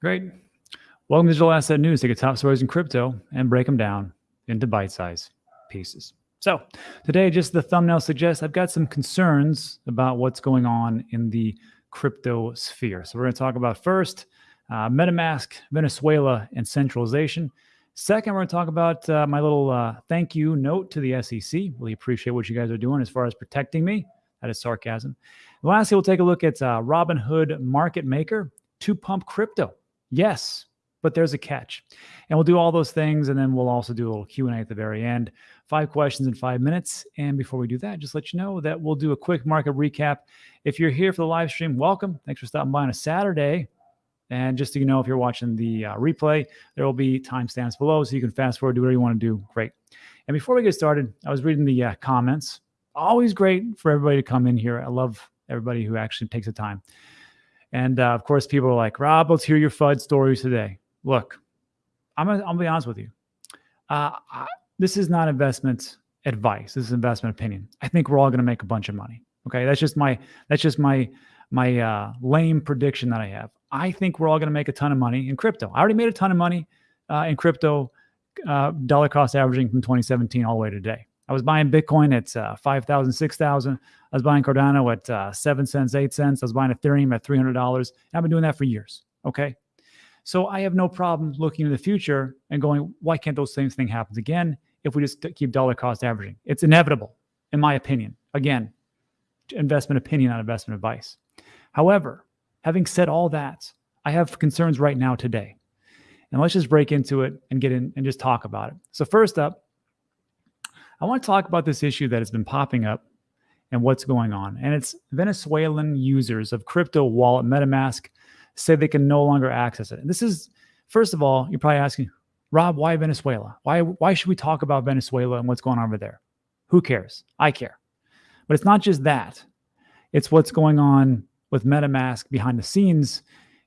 Great. Welcome to Digital Asset News. Take a top stories in crypto and break them down into bite-sized pieces. So today, just the thumbnail suggests, I've got some concerns about what's going on in the crypto sphere. So we're going to talk about first uh, MetaMask, Venezuela, and centralization. Second, we're going to talk about uh, my little uh, thank you note to the SEC. Really appreciate what you guys are doing as far as protecting me. That is sarcasm. And lastly, we'll take a look at uh, Robinhood Market Maker to pump crypto. Yes, but there's a catch. And we'll do all those things, and then we'll also do a little Q&A at the very end. Five questions in five minutes. And before we do that, just let you know that we'll do a quick market recap. If you're here for the live stream, welcome. Thanks for stopping by on a Saturday. And just so you know, if you're watching the uh, replay, there will be timestamps below, so you can fast forward, do whatever you want to do. Great. And before we get started, I was reading the uh, comments. Always great for everybody to come in here. I love everybody who actually takes the time. And uh, of course, people are like, Rob, let's hear your FUD stories today. Look, I'm gonna, I'm be honest with you. Uh, I, this is not investment advice. This is investment opinion. I think we're all gonna make a bunch of money. Okay, that's just my that's just my my uh, lame prediction that I have. I think we're all gonna make a ton of money in crypto. I already made a ton of money uh, in crypto, uh, dollar cost averaging from 2017 all the way to today. I was buying Bitcoin at uh, 5,000, 6,000. I was buying Cardano at uh, 7 cents, 8 cents. I was buying Ethereum at $300. I've been doing that for years. Okay. So I have no problem looking in the future and going, why can't those same thing happen again if we just keep dollar cost averaging? It's inevitable, in my opinion. Again, investment opinion, not investment advice. However, having said all that, I have concerns right now today. And let's just break into it and get in and just talk about it. So first up, I want to talk about this issue that has been popping up and what's going on. And it's Venezuelan users of crypto wallet MetaMask say they can no longer access it. And this is, first of all, you're probably asking, Rob, why Venezuela? Why, why should we talk about Venezuela and what's going on over there? Who cares? I care. But it's not just that. It's what's going on with MetaMask behind the scenes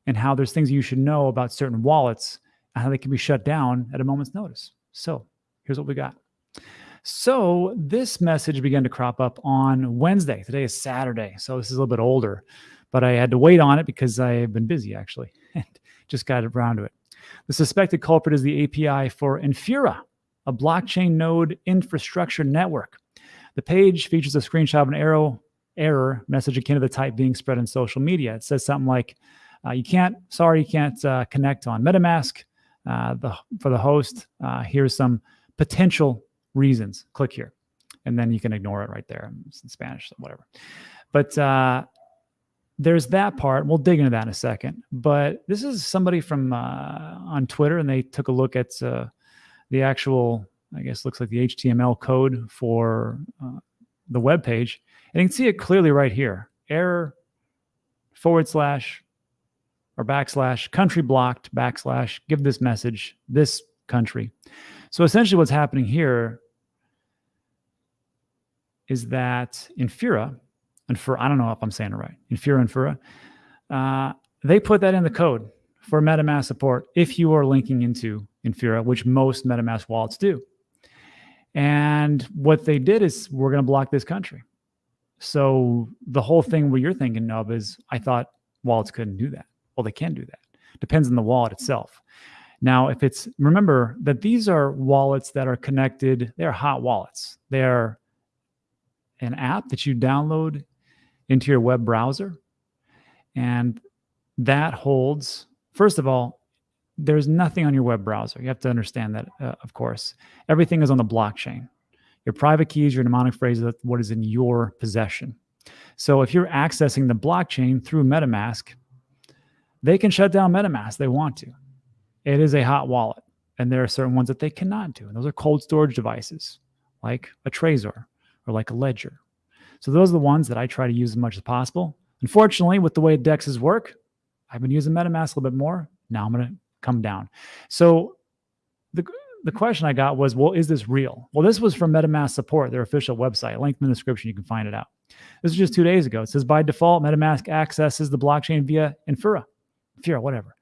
and how there's things you should know about certain wallets and how they can be shut down at a moment's notice. So here's what we got. So this message began to crop up on Wednesday. Today is Saturday, so this is a little bit older, but I had to wait on it because I have been busy actually and just got around to it. The suspected culprit is the API for Infura, a blockchain node infrastructure network. The page features a screenshot of an arrow error message akin to the type being spread in social media. It says something like, uh, "You can't, sorry, you can't uh, connect on MetaMask." Uh, the for the host, uh, here's some potential reasons. Click here. And then you can ignore it right there. It's in Spanish, so whatever. But uh, there's that part. We'll dig into that in a second. But this is somebody from uh, on Twitter, and they took a look at uh, the actual, I guess, looks like the HTML code for uh, the web page, and you can see it clearly right here. Error forward slash or backslash country blocked backslash give this message this country. So essentially, what's happening here is that Infura, and for I don't know if I'm saying it right, Infura, Infura, uh, they put that in the code for MetaMask support if you are linking into Infura, which most MetaMask wallets do. And what they did is we're going to block this country. So the whole thing what you're thinking of is I thought wallets couldn't do that. Well, they can do that. Depends on the wallet itself. Now, if it's remember that these are wallets that are connected, they're hot wallets. They're an app that you download into your web browser. And that holds, first of all, there's nothing on your web browser. You have to understand that, uh, of course. Everything is on the blockchain. Your private keys, your mnemonic phrases, what is in your possession. So if you're accessing the blockchain through MetaMask, they can shut down MetaMask they want to. It is a hot wallet. And there are certain ones that they cannot do. And those are cold storage devices like a Trezor or like a ledger. So those are the ones that I try to use as much as possible. Unfortunately, with the way DEXs work, I've been using MetaMask a little bit more. Now I'm going to come down. So the, the question I got was, well, is this real? Well, this was from MetaMask support, their official website. Link in the description, you can find it out. This is just two days ago. It says by default, MetaMask accesses the blockchain via Infura, Infura, whatever,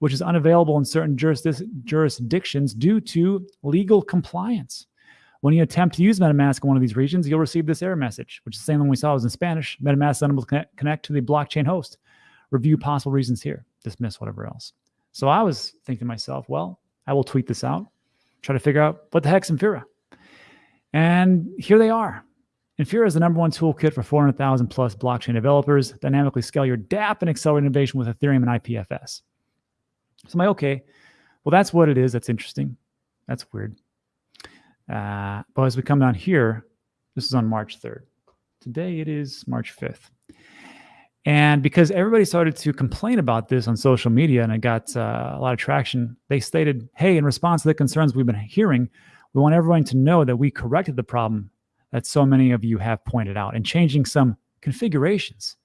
which is unavailable in certain jurisdictions due to legal compliance. When you attempt to use MetaMask in one of these regions, you'll receive this error message, which is the same one we saw was in Spanish. MetaMask is unable to connect, connect to the blockchain host. Review possible reasons here. Dismiss whatever else. So I was thinking to myself, well, I will tweet this out, try to figure out what the heck's Infura. And here they are. Infura is the number one toolkit for 400,000 plus blockchain developers. Dynamically scale your dApp and accelerate innovation with Ethereum and IPFS. So I'm like, okay, well, that's what it is. That's interesting. That's weird. Uh, but as we come down here, this is on March 3rd. Today it is March 5th. And because everybody started to complain about this on social media and it got uh, a lot of traction, they stated, hey, in response to the concerns we've been hearing, we want everyone to know that we corrected the problem that so many of you have pointed out and changing some configurations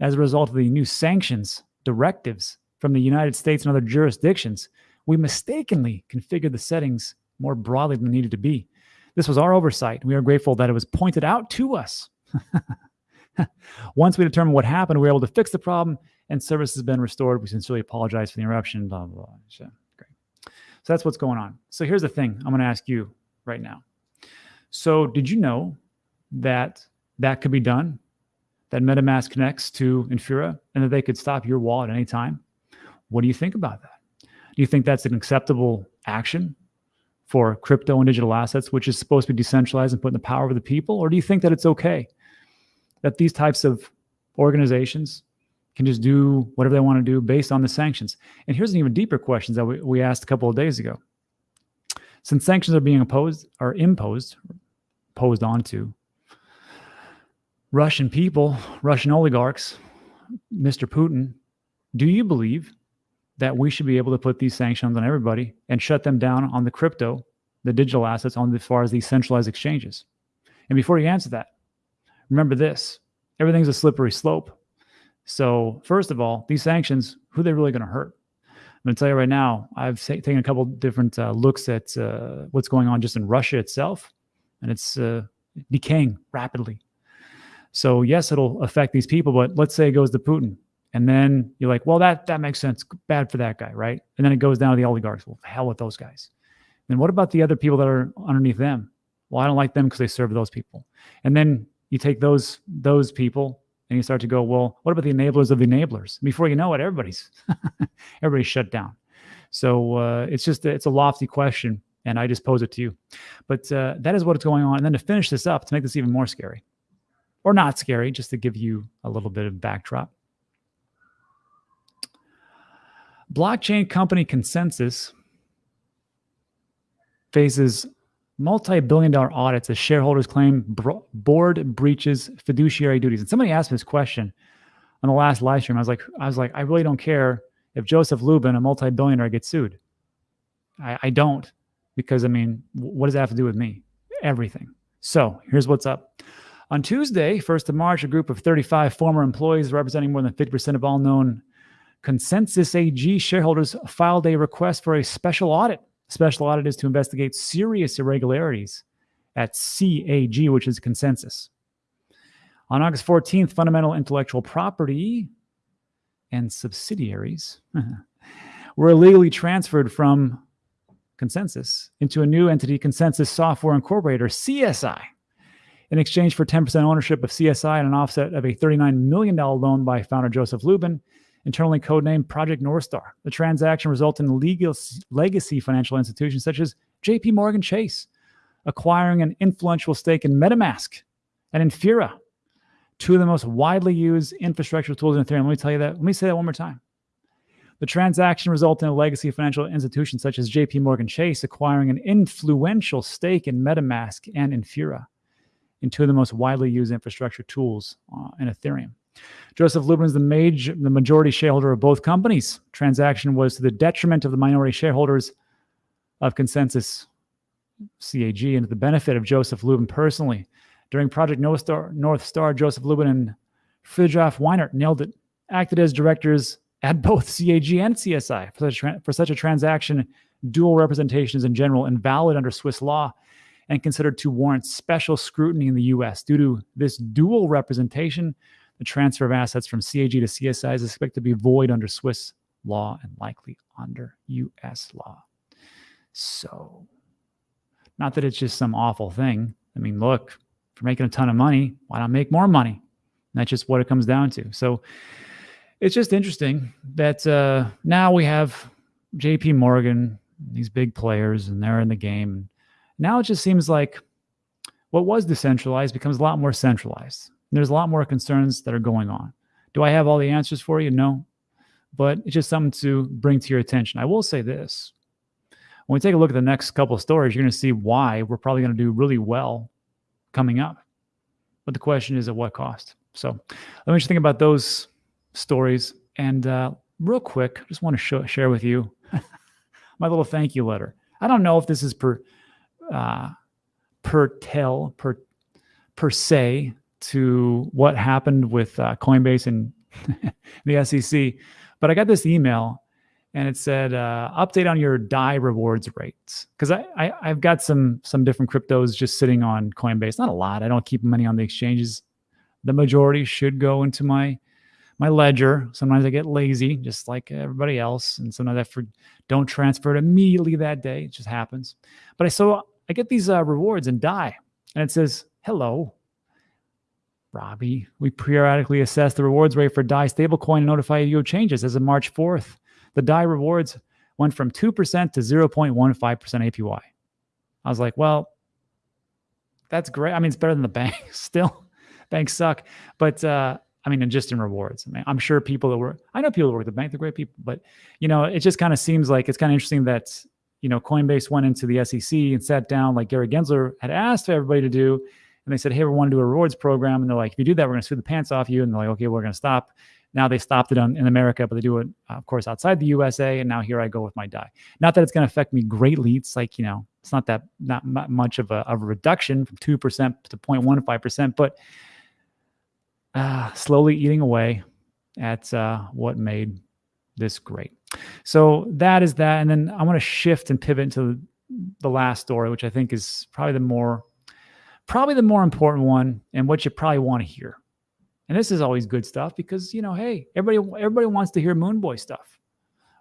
as a result of the new sanctions directives from the United States and other jurisdictions. We mistakenly configured the settings more broadly than needed to be. This was our oversight. We are grateful that it was pointed out to us. Once we determined what happened, we were able to fix the problem and service has been restored. We sincerely apologize for the interruption. Blah, blah, blah. So, great. So that's what's going on. So here's the thing I'm going to ask you right now. So did you know that that could be done? That MetaMask connects to Infura and that they could stop your wallet at any time? What do you think about that? Do you think that's an acceptable action for crypto and digital assets, which is supposed to be decentralized and put in the power of the people? Or do you think that it's okay that these types of organizations can just do whatever they want to do based on the sanctions. And here's an even deeper question that we, we asked a couple of days ago. Since sanctions are being imposed or imposed, posed onto Russian people, Russian oligarchs, Mr. Putin, do you believe that we should be able to put these sanctions on everybody and shut them down on the crypto, the digital assets, on as far as these centralized exchanges? And before you answer that, remember this everything's a slippery slope. So, first of all, these sanctions, who are they really going to hurt? I'm going to tell you right now, I've taken a couple different uh, looks at uh, what's going on just in Russia itself, and it's uh, decaying rapidly. So, yes, it'll affect these people, but let's say it goes to Putin. And then you're like, well, that that makes sense. Bad for that guy, right? And then it goes down to the oligarchs. Well, hell with those guys. And what about the other people that are underneath them? Well, I don't like them because they serve those people. And then you take those those people and you start to go, well, what about the enablers of the enablers? Before you know it, everybody's everybody's shut down. So uh, it's just it's a lofty question, and I just pose it to you. But uh, that is what's going on. And then to finish this up, to make this even more scary, or not scary, just to give you a little bit of backdrop. Blockchain company ConsenSys faces multi-billion dollar audits as shareholders claim board breaches fiduciary duties. And somebody asked me this question on the last live stream. I was like, I was like, I really don't care if Joseph Lubin, a multi-billionaire, gets sued. I, I don't, because I mean, what does that have to do with me? Everything. So here's what's up. On Tuesday, 1st of March, a group of 35 former employees representing more than 50% of all known ConsenSys AG shareholders filed a request for a special audit Special audit is to investigate serious irregularities at CAG, which is ConsenSys. On August 14th, fundamental intellectual property and subsidiaries were illegally transferred from ConsenSys into a new entity, ConsenSys Software Incorporated, CSI, in exchange for 10% ownership of CSI and an offset of a $39 million loan by founder Joseph Lubin internally codenamed Project Northstar. The transaction resulted in legal legacy financial institutions such as JP Morgan Chase acquiring an influential stake in MetaMask and Infura, two of the most widely used infrastructure tools in Ethereum. Let me tell you that. Let me say that one more time. The transaction resulted in a legacy financial institution such as JP Morgan Chase acquiring an influential stake in MetaMask and Infura, in two of the most widely used infrastructure tools uh, in Ethereum. Joseph Lubin is the, major, the majority shareholder of both companies. Transaction was to the detriment of the minority shareholders of ConsenSys CAG and to the benefit of Joseph Lubin personally. During Project North Star, North Star Joseph Lubin and Fridtjof Weinert nailed it, acted as directors at both CAG and CSI. For such, for such a transaction, dual representation is in general invalid under Swiss law and considered to warrant special scrutiny in the US. Due to this dual representation, the transfer of assets from CAG to CSI is expected to be void under Swiss law and likely under US law. So, not that it's just some awful thing. I mean, look, if you're making a ton of money, why not make more money? And that's just what it comes down to. So, it's just interesting that uh, now we have JP Morgan, these big players, and they're in the game. Now it just seems like what was decentralized becomes a lot more centralized. There's a lot more concerns that are going on. Do I have all the answers for you? No. But it's just something to bring to your attention. I will say this. When we take a look at the next couple of stories, you're going to see why we're probably going to do really well coming up. But the question is at what cost? So let me just think about those stories. And uh, real quick, I just want to show, share with you my little thank you letter. I don't know if this is per uh, per tell per per se to what happened with uh, Coinbase and the SEC, but I got this email and it said uh, update on your DAI rewards rates because I, I I've got some some different cryptos just sitting on Coinbase. Not a lot. I don't keep money on the exchanges. The majority should go into my my ledger. Sometimes I get lazy, just like everybody else, and sometimes I for, don't transfer it immediately that day. It just happens. But I so I get these uh, rewards and DAI, and it says, "Hello, Robbie. We periodically assess the rewards rate for DAI stablecoin and notify you of changes as of March 4th. The DAI rewards went from 2% to 0.15% APY." I was like, "Well, that's great. I mean, it's better than the bank. Still, banks suck, but." Uh, I mean, and just in rewards. I mean, I'm sure people that work, I know people that work at the bank, they're great people, but you know, it just kind of seems like it's kind of interesting that, you know, Coinbase went into the SEC and sat down like Gary Gensler had asked everybody to do. And they said, Hey, we want to do a rewards program. And they're like, if you do that, we're going to sue the pants off you. And they're like, okay, we're going to stop. Now they stopped it on, in America, but they do it, of course, outside the USA. And now here I go with my DAI. Not that it's going to affect me greatly. It's like, you know, it's not that, not much of a, a reduction from 2% to 0.15%, but uh, slowly eating away at uh, what made this great. So that is that. And then I want to shift and pivot into the last story, which I think is probably the more, probably the more important one and what you probably want to hear. And this is always good stuff because, you know, hey, everybody, everybody wants to hear Moon Boy stuff.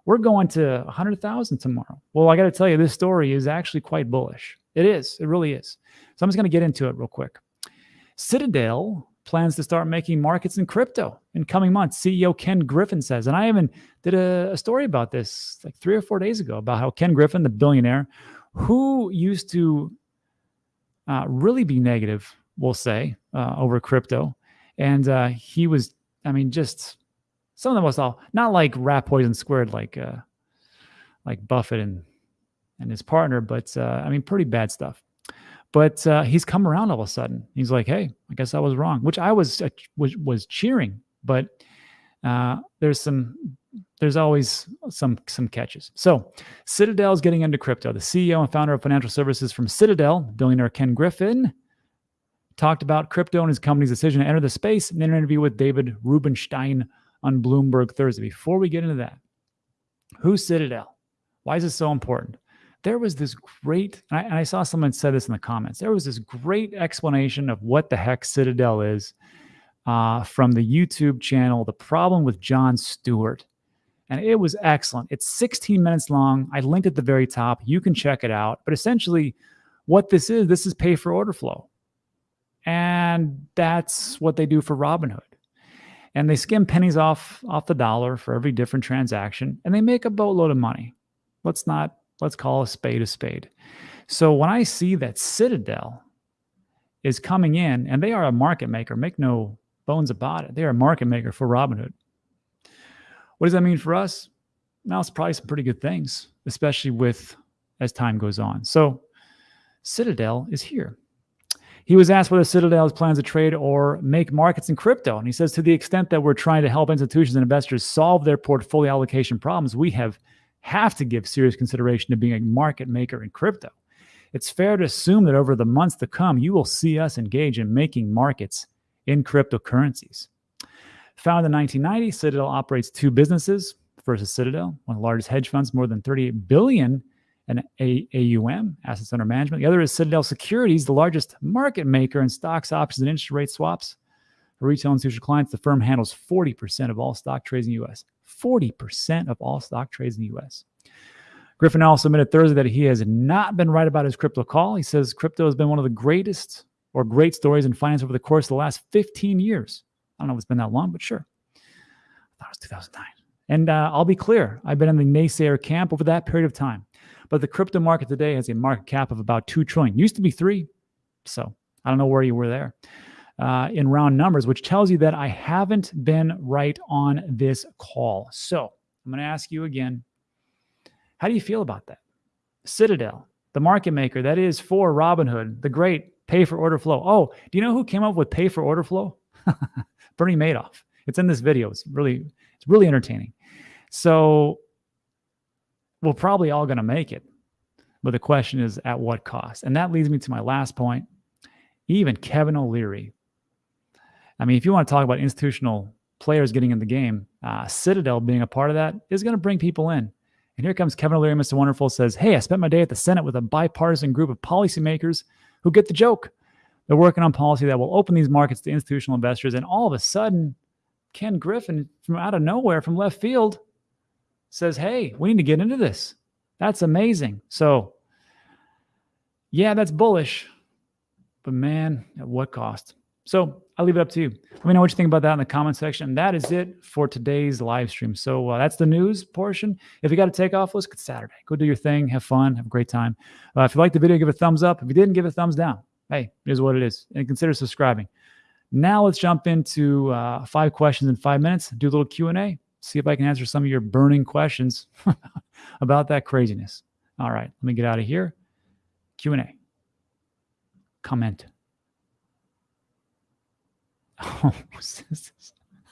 We're going to 100,000 tomorrow. Well, I got to tell you, this story is actually quite bullish. It is. It really is. So I'm just going to get into it real quick. Citadel plans to start making markets in crypto in coming months. CEO Ken Griffin says, and I even did a, a, story about this like three or four days ago about how Ken Griffin, the billionaire, who used to uh, really be negative, we'll say, uh, over crypto, and uh, he was, I mean, just some of the most all not like rat poison squared, like uh, like Buffett and and his partner, but uh, I mean, pretty bad stuff. But uh, he's come around all of a sudden. He's like, "Hey, I guess I was wrong," which I was uh, was, was cheering. But uh, there's some there's always some some catches. So Citadel is getting into crypto. The CEO and founder of financial services from Citadel, billionaire Ken Griffin, talked about crypto and his company's decision to enter the space in an interview with David Rubenstein on Bloomberg Thursday. Before we get into that, who's Citadel? Why is this so important? there was this great, and I, and I, saw someone said this in the comments. There was this great explanation of what the heck Citadel is uh, from the YouTube channel, The Problem with Jon Stewart. And it was excellent. It's 16 minutes long. I linked at the very top. You can check it out. But essentially, what this is, this is pay for order flow. And that's what they do for Robinhood. And they skim pennies off, off the dollar for every different transaction, and they make a boatload of money. Let's not Let's call a spade a spade. So when I see that Citadel is coming in, and they are a market maker, make no bones about it. They are a market maker for Robinhood. What does that mean for us? Now it's probably some pretty good things, especially with as time goes on. So Citadel is here. He was asked whether Citadel plans to trade or make markets in crypto. And he says, to the extent that we're trying to help institutions and investors solve their portfolio allocation problems, we have have to give serious consideration to being a market maker in crypto. It's fair to assume that over the months to come, you will see us engage in making markets in cryptocurrencies. Founded in 1990, Citadel operates two businesses. First is Citadel, one of the largest hedge funds, more than 38 billion in AUM, assets under management. The other is Citadel Securities, the largest market maker in stocks, options, and interest rate swaps. For retail and institutional clients, the firm handles 40% of all stock trades in the U.S. 40% of all stock trades in the US. Griffin also admitted Thursday that he has not been right about his crypto call. He says crypto has been one of the greatest or great stories in finance over the course of the last 15 years. I don't know if it's been that long, but sure. I thought it was 2009. And uh, I'll be clear, I've been in the naysayer camp over that period of time. But the crypto market today has a market cap of about 2 trillion. Used to be 3. So I don't know where you were there uh, in round numbers, which tells you that I haven't been right on this call. So I'm going to ask you again how do you feel about that? Citadel, the market maker that is for Robinhood, the great pay for order flow. Oh, do you know who came up with pay for order flow? Bernie Madoff. It's in this video. It's really, it's really entertaining. So we're probably all going to make it. But the question is at what cost? And that leads me to my last point. Even Kevin O'Leary. I mean, if you want to talk about institutional players getting in the game, uh, Citadel being a part of that is going to bring people in. And here comes Kevin O'Leary, Mr. Wonderful says, Hey, I spent my day at the Senate with a bipartisan group of policymakers who get the joke. They're working on policy that will open these markets to institutional investors. And all of a sudden, Ken Griffin, from out of nowhere, from left field, says, Hey, we need to get into this. That's amazing. So, yeah, that's bullish. But man, at what cost? So I'll leave it up to you. Let me know what you think about that in the comment section. That is it for today's live stream. So uh, that's the news portion. If you got to take off, let's get Saturday. Go do your thing, have fun, have a great time. Uh, if you liked the video, give it a thumbs up. If you didn't, give it a thumbs down. Hey, here's what it is. And consider subscribing. Now let's jump into uh, five questions in five minutes. Do a little Q&A. See if I can answer some of your burning questions about that craziness. All right, let me get out of here. Q&A. Comment. Oh,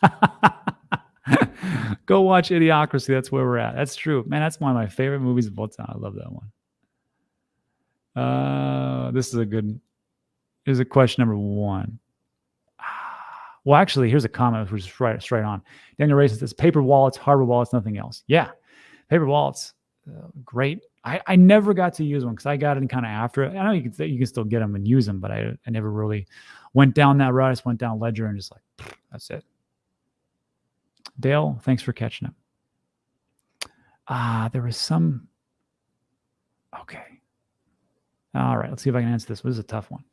Go watch Idiocracy. That's where we're at. That's true. Man, that's one of my favorite movies of all time. I love that one. Uh, this is a good. Here's a question number one. Well, actually, here's a comment which is right straight on. Daniel Ray says, "Paper wallets, hardware wallets, nothing else." Yeah, paper wallets, uh, great. I, I never got to use one because I got in kind of after it. I know you can you can still get them and use them, but I I never really went down that route. I just went down Ledger and just like, that's it. Dale, thanks for catching up. Ah, uh, there was some. Okay. All right, let's see if I can answer this. This is a tough one.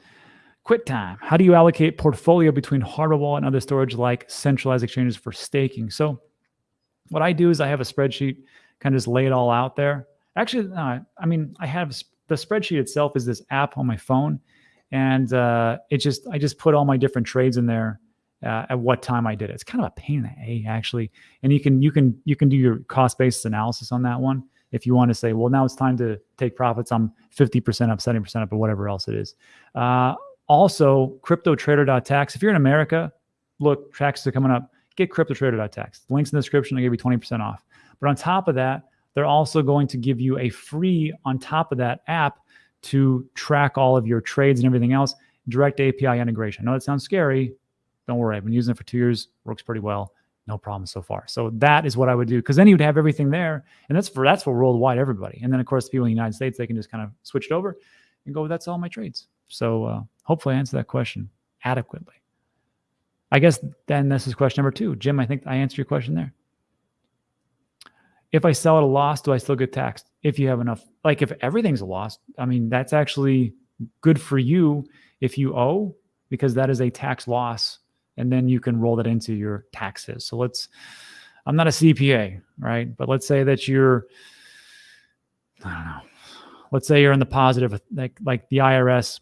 QuickTime. How do you allocate portfolio between hardware wallet and other storage like centralized exchanges for staking? So, what I do is I have a spreadsheet, kind of just lay it all out there. Actually, I mean, I have the spreadsheet itself is this app on my phone, and uh, it just I just put all my different trades in there uh, at what time I did it. It's kind of a pain in the a actually, and you can you can you can do your cost basis analysis on that one if you want to say, well, now it's time to take profits. I'm 50% up, 70% up, or whatever else it is. Uh, also, CryptoTrader.tax. If you're in America, look, taxes are coming up. Get CryptoTrader.tax. Links in the description. I give you 20% off. But on top of that, they're also going to give you a free on top of that app to track all of your trades and everything else. Direct API integration. I know that sounds scary. Don't worry. I've been using it for two years. Works pretty well. No problem so far. So that is what I would do because then you would have everything there, and that's for that's for worldwide everybody. And then of course the people in the United States they can just kind of switch it over and go. That's all my trades. So uh, hopefully answer that question adequately. I guess then this is question number two. Jim, I think I answered your question there. If I sell at a loss, do I still get taxed? If you have enough, like if everything's a loss, I mean, that's actually good for you if you owe, because that is a tax loss. And then you can roll that into your taxes. So let's, I'm not a CPA, right? But let's say that you're, I don't know, let's say you're in the positive, like, like the IRS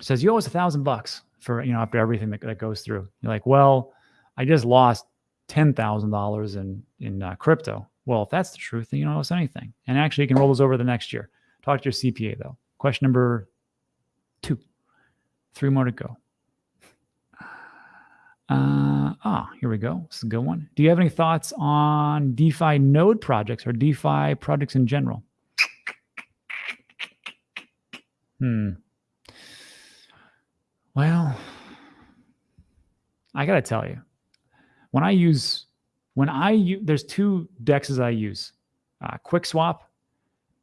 says you owe us a thousand bucks for, you know, after everything that, that goes through. You're like, well, I just lost $10,000 in, in uh, crypto. Well, if that's the truth, then you don't owe us anything. And actually, you can roll those over the next year. Talk to your CPA, though. Question number two. Three more to go. Uh, ah, here we go. This is a good one. Do you have any thoughts on DeFi node projects or DeFi projects in general? Hmm. Well, I got to tell you, when I use when I use, there's two dexes I use, uh, QuickSwap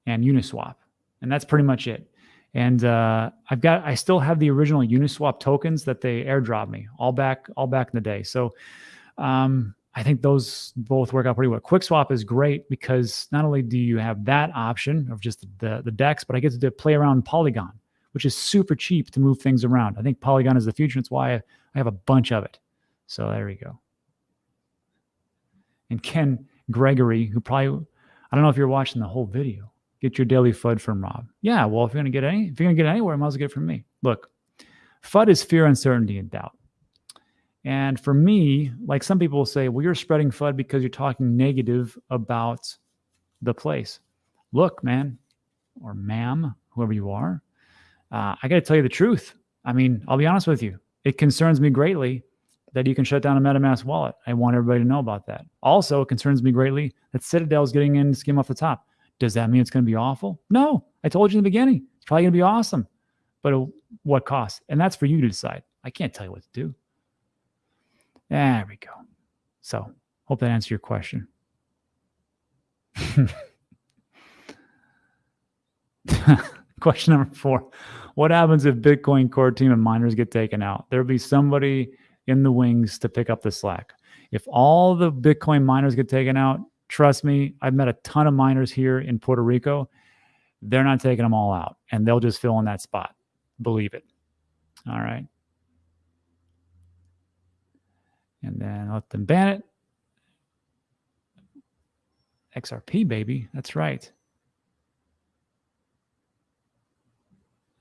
and Uniswap, and that's pretty much it. And uh, I've got, I still have the original Uniswap tokens that they airdrop me all back, all back in the day. So um, I think those both work out pretty well. QuickSwap is great because not only do you have that option of just the the dex, but I get to play around Polygon, which is super cheap to move things around. I think Polygon is the future. That's why I, have a bunch of it. So there we go. And Ken Gregory, who probably, I don't know if you're watching the whole video, get your daily FUD from Rob. Yeah, well, if you're going to get any, if you're going to get anywhere, might as well get it from me. Look, FUD is fear, uncertainty, and doubt. And for me, like some people will say, well, you're spreading FUD because you're talking negative about the place. Look, man, or ma'am, whoever you are, uh, I got to tell you the truth. I mean, I'll be honest with you. It concerns me greatly that you can shut down a MetaMask wallet. I want everybody to know about that. Also, it concerns me greatly that Citadel is getting in skim off the top. Does that mean it's going to be awful? No, I told you in the beginning. It's probably going to be awesome. But uh, what cost? And that's for you to decide. I can't tell you what to do. There we go. So, hope that answered your question. Question number four What happens if Bitcoin core team and miners get taken out? There'll be somebody in the wings to pick up the slack. If all the Bitcoin miners get taken out, trust me, I've met a ton of miners here in Puerto Rico. They're not taking them all out and they'll just fill in that spot. Believe it. All right. And then let them ban it. XRP, baby. That's right.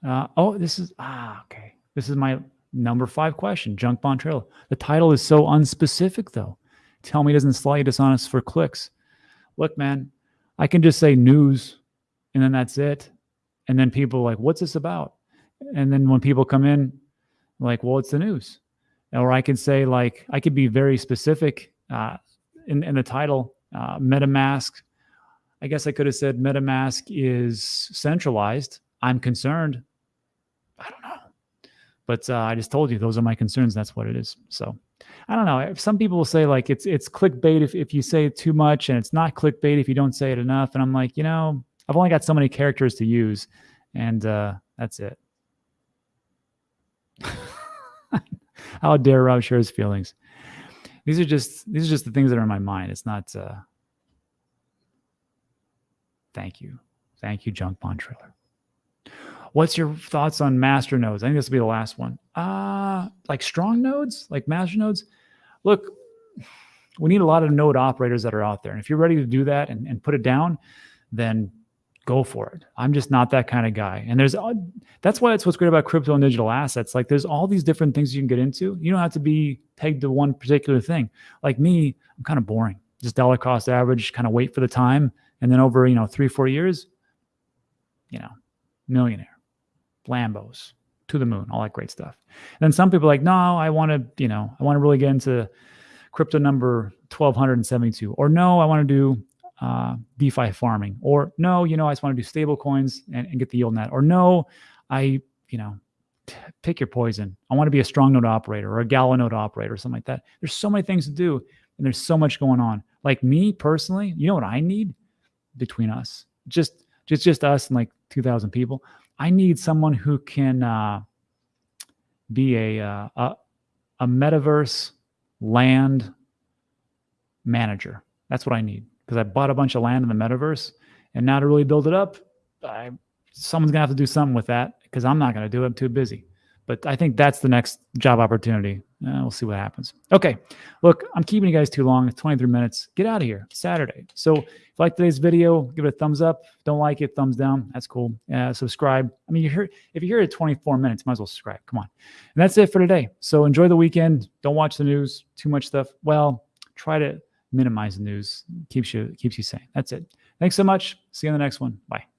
Uh, oh, this is, ah, okay. This is my number five question, junk bond trail. The title is so unspecific though. Tell me it doesn't slightly dishonest for clicks. Look, man, I can just say news and then that's it. And then people like, what's this about? And then when people come in, like, well, it's the news. Or I can say like, I could be very specific uh, in, in the title, uh, MetaMask. I guess I could have said MetaMask is centralized. I'm concerned. But uh, I just told you those are my concerns. That's what it is. So I don't know. Some people will say like it's it's clickbait if, if you say it too much, and it's not clickbait if you don't say it enough. And I'm like, you know, I've only got so many characters to use, and uh, that's it. How dare Rob share his feelings? These are just these are just the things that are in my mind. It's not. Uh, thank you, thank you, Junk Bond Trailer. What's your thoughts on master nodes? I think this will be the last one. Uh, like strong nodes, like master nodes. Look, we need a lot of node operators that are out there. And if you're ready to do that and, and put it down, then go for it. I'm just not that kind of guy. And there's that's why it's what's great about crypto and digital assets. Like there's all these different things you can get into. You don't have to be pegged to one particular thing. Like me, I'm kind of boring. Just dollar cost average, kind of wait for the time. And then over, you know, three, four years, you know, millionaire. Lambos to the moon, all that great stuff. And then some people are like, no, I want to, you know, I want to really get into crypto number 1272, or no, I want to do uh, DeFi farming, or no, you know, I just want to do stable coins and, and get the yield net, or no, I, you know, pick your poison. I want to be a strong node operator or a Gala node operator or something like that. There's so many things to do and there's so much going on. Like me personally, you know what I need between us? Just just just us and like 2000 people. I need someone who can uh, be a, uh, a a metaverse land manager. That's what I need because I bought a bunch of land in the metaverse, and now to really build it up, I, someone's gonna have to do something with that because I'm not gonna do it. I'm too busy. But I think that's the next job opportunity. Uh, we'll see what happens. Okay, look, I'm keeping you guys too long. It's 23 minutes. Get out of here. Saturday. So if you like today's video, give it a thumbs up. Don't like it, thumbs down. That's cool. Uh, subscribe. I mean, you're here. If you're here at 24 minutes, might as well subscribe. Come on. And that's it for today. So enjoy the weekend. Don't watch the news. Too much stuff. Well, try to minimize the news. Keeps you keeps you sane. That's it. Thanks so much. See you in the next one. Bye.